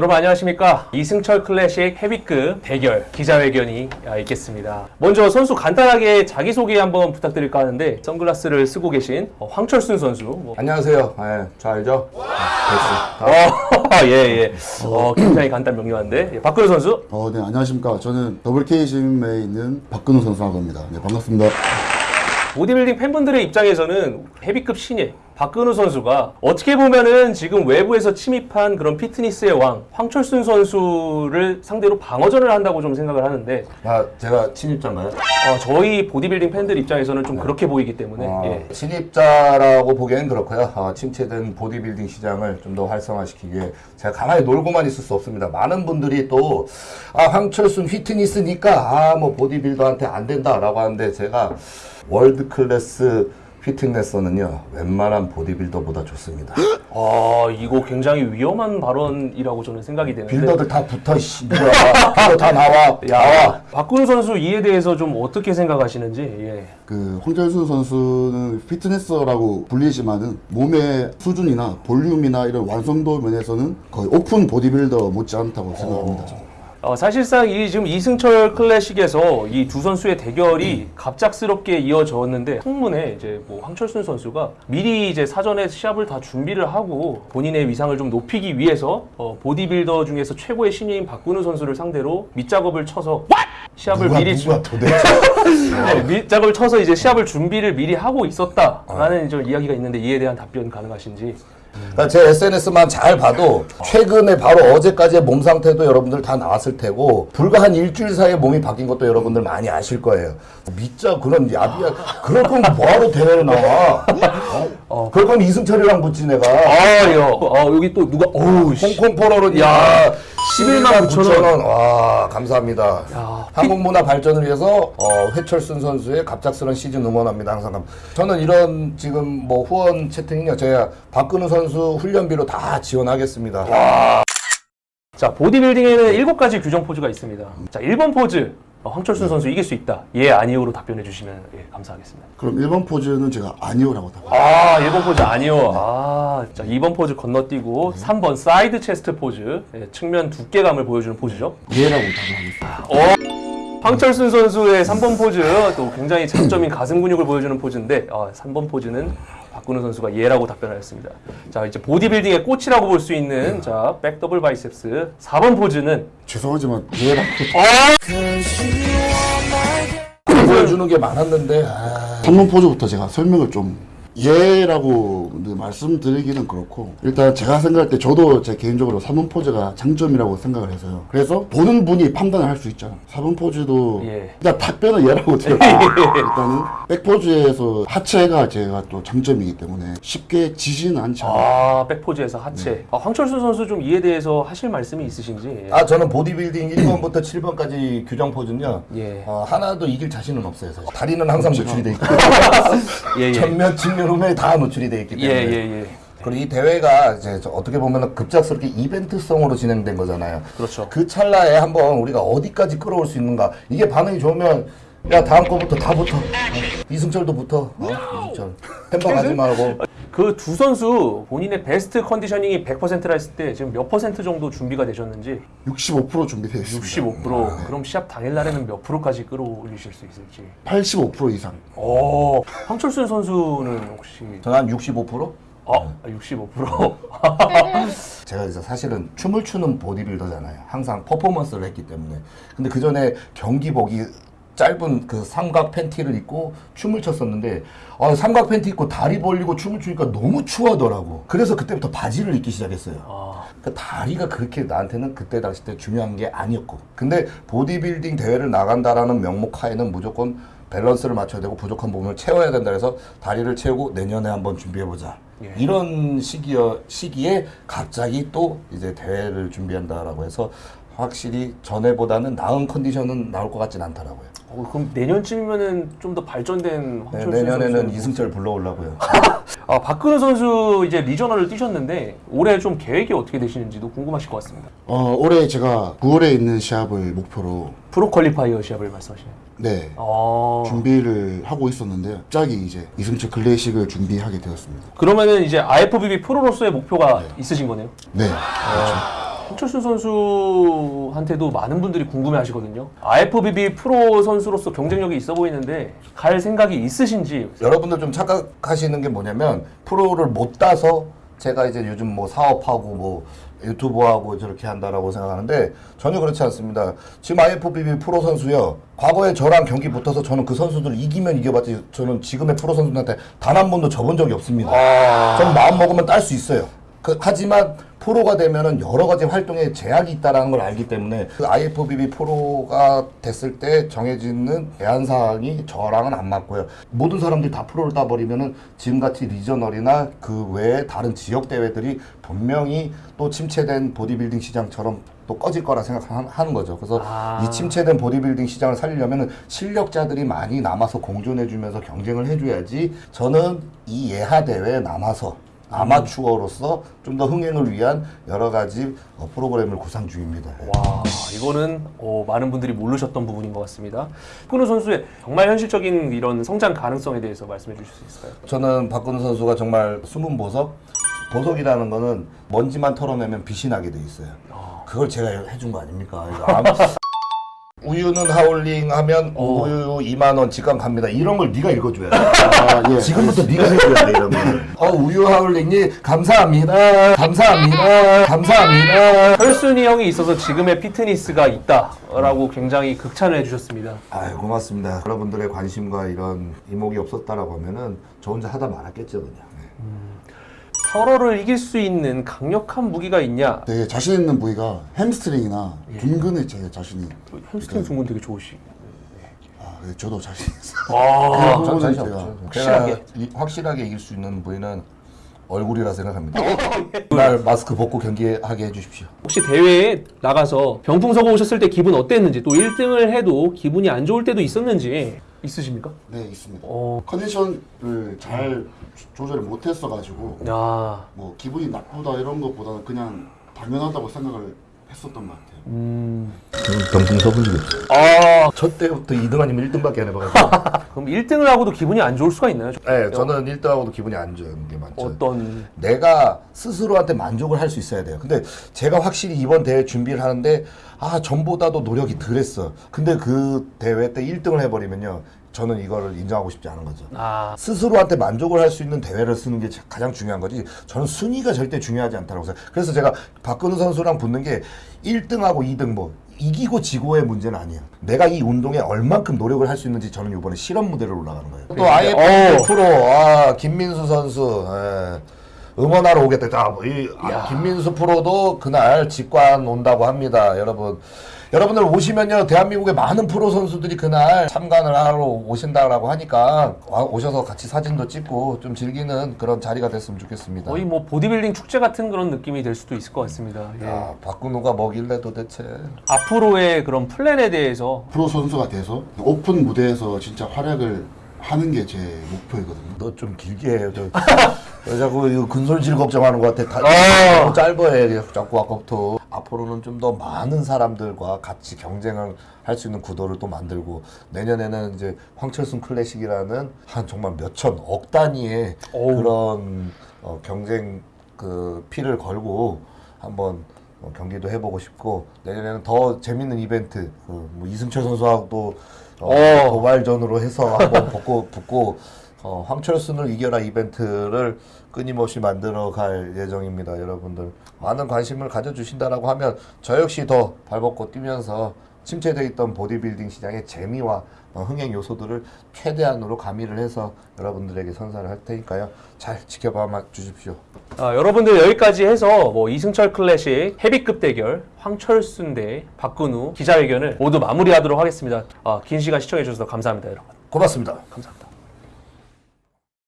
여러분 안녕하십니까 이승철 클래식 헤비급 대결 기자회견이 아, 있겠습니다 먼저 선수 간단하게 자기소개 한번 부탁드릴까 하는데 선글라스를 쓰고 계신 어, 황철순 선수 뭐. 안녕하세요. 예, 저 알죠? 아, 됐어. 어, 예, 예. 어, 굉장히 간단 명료한데 예, 박근호 선수 어, 네, 안녕하십니까. 저는 짐에 있는 박근호 선수라고 합니다. 네, 반갑습니다. 보디빌딩 팬분들의 입장에서는 헤비급 신예 박근우 선수가 어떻게 보면은 지금 외부에서 침입한 그런 피트니스의 왕 황철순 선수를 상대로 방어전을 한다고 좀 생각을 하는데 아, 제가 친입자인가요? 어, 저희 보디빌딩 팬들 입장에서는 좀 그렇게 보이기 때문에 어, 예. 침입자라고 보기엔 그렇고요. 어, 침체된 보디빌딩 시장을 좀 더 활성화시키기 위해 제가 가만히 놀고만 있을 수 없습니다. 많은 분들이 또 아, 황철순 피트니스니까 아, 뭐 보디빌더한테 안 된다라고 하는데 제가 world class 피트니스는요 웬만한 보디빌더보다 좋습니다. 아 이거 굉장히 위험한 발언이라고 저는 생각이 되는데 builder들 다 붙어 씨 builder 다 나와 야 나와 박근우 선수 이에 대해서 좀 어떻게 생각하시는지 예. 그 황철순 선수는 피트니스라고 불리지만은 몸의 수준이나 볼륨이나 이런 완성도 면에서는 거의 오픈 보디빌더 못지않다고 생각합니다. 저는. 어, 사실상 이 지금 이승철 클래식에서 이 두 선수의 대결이 갑작스럽게 이어졌는데 청문회 이제 뭐 황철순 선수가 미리 이제 사전에 시합을 다 준비를 하고 본인의 위상을 좀 높이기 위해서 어, 보디빌더 중에서 최고의 신예인 박근우 선수를 상대로 밑작업을 쳐서 시합을 누가 미리 누가 준- 도대체? 네, 밑작업을 쳐서 이제 시합을 준비를 미리 하고 있었다라는 좀 이야기가 있는데 이에 대한 답변 가능하신지 그러니까 제 SNS만 잘 봐도 최근에 바로 어제까지의 몸 상태도 여러분들 다 나왔을 테고 불과 한 일주일 사이에 몸이 바뀐 것도 여러분들 많이 아실 거예요. 믿자 그런 야비야. 그럴 거면 뭐하러 대회를 나와? 어? 그럴 거면 이승철이랑 붙지 내가. 아, 여, 어, 여기 또 누가 어우 씨. 홍콩 포로로 야, 야 11만 9천 원. 와 감사합니다. 야, 한국 문화 발전을 위해서 어, 황철순 선수의 갑작스런 시즌 응원합니다. 항상 감- 저는 이런 지금 뭐 후원 채팅이요 제가 박근우 선수 훈련비로 다 지원하겠습니다. 자, 보디빌딩에는 일곱 가지 규정 포즈가 있습니다. 자, 1번 포즈. 어, 황철순 선수 이길 수 있다. 예, 아니오로 답변해 주시면 예, 감사하겠습니다. 그럼 1번 포즈는 제가 아니오라고 답합니다. 아, 1번 포즈 아니오. 아, 자, 2번 포즈 건너뛰고 3번 side chest 포즈. 예, 측면 두께감을 보여주는 포즈죠. 예라고 답하겠습니다. 황철순 선수의 3번 포즈 또 굉장히 장점인 가슴 근육을 보여주는 포즈인데 아, 3번 포즈는 박근우 선수가 예라고 답변하였습니다. 자 이제 보디빌딩의 꽃이라고 볼 수 있는 자 back double biceps 4번 포즈는 죄송하지만 예라고 보여주는 게 많았는데 아, 3번 포즈부터 제가 설명을 좀 예라고 말씀드리기는 그렇고 일단 제가 생각할 때 저도 제 개인적으로 3번 포즈가 장점이라고 생각을 해서요. 그래서 보는 분이 판단을 할 수 있잖아. 4번 포즈도 예. 일단 답변은 예라고 드려요. 일단은 백포즈에서 하체가 제가 또 장점이기 때문에 쉽게 지지는 않잖아요. 아 백포즈에서 하체. 아, 황철순 선수 좀 이에 대해서 하실 말씀이 있으신지. 아 저는 보디빌딩 1번부터 7번까지 규정 포즈는요 예. 어, 하나도 이길 자신은 없어요 사실. 다리는 항상 노출이 돼 있고 예, 예. 전면 측면 후면이 다 노출이 돼 있기 예, 때문에 예, 예. 그리고 이 대회가 이제 저 어떻게 보면 급작스럽게 이벤트성으로 진행된 거잖아요. 그렇죠. 그 찰나에 한번 우리가 어디까지 끌어올 수 있는가. 이게 반응이 좋으면 야 다음 거부터 다 붙어. 어, 이승철도 붙어. 어? 이승철. 햄버 가지 말고. 그 두 선수 본인의 베스트 컨디셔닝이 100%라 했을 때 지금 몇 퍼센트 정도 준비가 되셨는지 65% 준비되어 있습니다. 65%. 그럼 시합 당일 날에는 몇 프로까지 끌어올리실 수 있을지. 85% 이상. 어, 황철순 선수는 혹시 저는 한 65%? 아, 65%. 제가 이제 사실은 춤을 추는 보디빌더잖아요. 항상 퍼포먼스를 했기 때문에. 근데 그 전에 경기복이 짧은 그 삼각 팬티를 입고 춤을 췄었는데 아, 삼각 팬티 입고 다리 벌리고 춤을 추니까 너무 추하더라고. 그래서 그때부터 바지를 입기 시작했어요. 아, 그 다리가 그렇게 나한테는 그때 당시 때 중요한 게 아니었고. 근데 보디빌딩 대회를 나간다라는 명목 하에는 무조건 밸런스를 맞춰야 되고 부족한 부분을 채워야 된다 그래서 다리를 채우고 내년에 한번 준비해 보자. 예. 이런 시기여 시기에 갑자기 또 이제 대회를 준비한다라고 해서 확실히 전에보다는 나은 컨디션은 나올 것 같진 않더라고요. 어, 그럼 내년쯤이면은 좀 더 발전된 네, 내년에는 선수. 이승철 불러오려고요. 아, 박근우 선수 이제 regional을 뛰셨는데 올해 좀 계획이 어떻게 되시는지도 궁금하실 것 같습니다. 어, 올해 제가 9월에 있는 시합을 목표로 프로 qualifier 시합을 말씀하시네요. 네. 아, 준비를 하고 있었는데 갑자기 이제 이승철 클래식을 준비하게 되었습니다. 그러면은 이제 IFBB 프로로서의 목표가 있으신 거네요. 네. 아, 황철순 선수한테도 많은 분들이 궁금해 하시거든요. IFBB 프로 선수로서 경쟁력이 있어 보이는데 갈 생각이 있으신지 여러분들 좀 착각하시는 게 뭐냐면 프로를 못 따서 제가 이제 요즘 뭐 사업하고 뭐 유튜브하고 저렇게 한다라고 생각하는데 전혀 그렇지 않습니다. 지금 IFBB 프로 선수요. 과거에 저랑 경기 붙어서 저는 그 선수들 이기면 이겨봤지 저는 지금의 프로 선수들한테 단 한 번도 접은 적이 없습니다. 저는 마음 먹으면 딸 수 있어요. 그, 하지만 프로가 되면은 여러 가지 활동에 제약이 있다라는 걸 알기 때문에 그 IFBB 프로가 됐을 때 정해지는 제한 사항이 저랑은 안 맞고요. 모든 사람들이 다 프로를 따버리면은 지금같이 리저널이나 그 외에 다른 지역 대회들이 분명히 또 침체된 보디빌딩 시장처럼 또 꺼질 거라 생각하는 거죠. 그래서 아. 이 침체된 보디빌딩 시장을 살리려면 실력자들이 많이 남아서 공존해주면서 경쟁을 해줘야지 저는 이 예하 대회에 남아서 아마추어로서 좀 더 흥행을 위한 여러 가지 어, 프로그램을 구상 중입니다. 와 이거는 어, 많은 분들이 모르셨던 부분인 것 같습니다. 박근우 선수의 정말 현실적인 이런 성장 가능성에 대해서 말씀해 주실 수 있을까요? 저는 박근우 선수가 정말 숨은 보석, 보석이라는 거는 먼지만 털어내면 빛이 나게 돼 있어요. 그걸 제가 해준 거 아닙니까? 우유는 하울링 하면 우유 2만 원 직감 갑니다. 이런 걸 네가 읽어줘야 돼. 아, 예. 지금부터 네가 해줘야 돼 이런 거. 어 우유 하울링이 감사합니다. 감사합니다. 감사합니다. 철순이 형이 있어서 지금의 피트니스가 있다라고 굉장히 극찬을 해주셨습니다. 아유 고맙습니다. 여러분들의 관심과 이런 이목이 없었다라고 하면은 저 혼자 하다 말았겠죠 그냥. 네. 서로를 이길 수 있는 강력한 무기가 있냐? 되게 자신 있는 부위가 햄스트링이나 둔근에 제 자신이 햄스트링 둔근 되게 좋으시. 아, 네, 저도 자신 있어요. 아, 그전 부분은 자신 제가. 확실하게. 이- 확실하게 이길 수 있는 부위는 얼굴이라 생각합니다. 날 마스크 벗고 경기하게 해주십시오. 혹시 대회에 나가서 병풍 서고 오셨을 때 기분 어땠는지 또 1등을 해도 기분이 안 좋을 때도 있었는지 있으십니까? 네 있습니다. 어, 컨디션을 잘 조- 조절을 못했어 가지고 야, 뭐 기분이 나쁘다 이런 것보다는 그냥 당연하다고 생각을 했었던 것 같아요. 음, 경풍 서분이죠. 아, 저 때부터 2등 아니면 1등밖에 안 해봐가지고. 그럼 1등을 하고도 기분이 안 좋을 수가 있나요? 네, 저는 1등 하고도 기분이 안 좋은 게 많죠. 어떤 내가 스스로한테 만족을 할 수 있어야 돼요. 근데 제가 확실히 이번 대회 준비를 하는데 아 전보다도 노력이 덜 했어. 근데 그 대회 때 1등을 해버리면요, 저는 이거를 인정하고 싶지 않은 거죠. 아, 스스로한테 만족을 할 수 있는 대회를 쓰는 게 가장 중요한 거지. 저는 순위가 절대 중요하지 않다고 생각해요. 그래서 제가 박근우 선수랑 붙는 게 1등하고 2등 뭐 이기고 지고의 문제는 아니에요. 내가 이 운동에 얼만큼 노력을 할 수 있는지 저는 이번에 실험 무대를 올라가는 거예요. 또 IF 어. 프로 아 김민수 선수 예. 응원하러 오겠다. 자, 이 아, 김민수 프로도 그날 직관 온다고 합니다, 여러분. 여러분들 오시면요, 대한민국의 많은 프로 선수들이 그날 참관을 하러 오신다라고 하니까 와- 오셔서 같이 사진도 찍고 좀 즐기는 그런 자리가 됐으면 좋겠습니다. 거의 뭐 보디빌딩 축제 같은 그런 느낌이 될 수도 있을 것 같습니다. 예. 야, 박근우가 뭐길래 도대체. 앞으로의 그런 플랜에 대해서 프로 선수가 돼서 오픈 무대에서 진짜 활약을 하는 게 제 목표이거든요. 너 좀 길게 해요. 저, 왜 자꾸 이거 근손실 걱정하는 것 같아. 다, 어. 너무 짧아해. 자꾸 아까부터. 앞으로는 좀 더 많은 사람들과 같이 경쟁을 할 수 있는 구도를 또 만들고 내년에는 이제 황철순 클래식이라는 한 정말 몇천 억 단위의 어우. 그런 어, 경쟁 그 피를 걸고 한번 어, 경기도 해보고 싶고 내년에는 더 재밌는 이벤트 그 뭐 이승철 선수하고도 어, 어. 도발전으로 해서 한번 붙고 붙고 어, 황철순을 이겨라 이벤트를 끊임없이 만들어 갈 예정입니다, 여러분들. 많은 관심을 가져주신다라고 하면 저 역시 더 발벗고 뛰면서 침체되어 있던 보디빌딩 시장의 재미와 어, 흥행 요소들을 최대한으로 가미를 해서 여러분들에게 선사를 할 테니까요. 잘 지켜봐 주십시오. 아, 여러분들 여기까지 해서 뭐 이승철 클래식 헤비급 대결 황철순 대 박근우 기자회견을 모두 마무리하도록 하겠습니다. 아, 긴 시간 시청해 주셔서 감사합니다, 여러분. 고맙습니다. 감사합니다.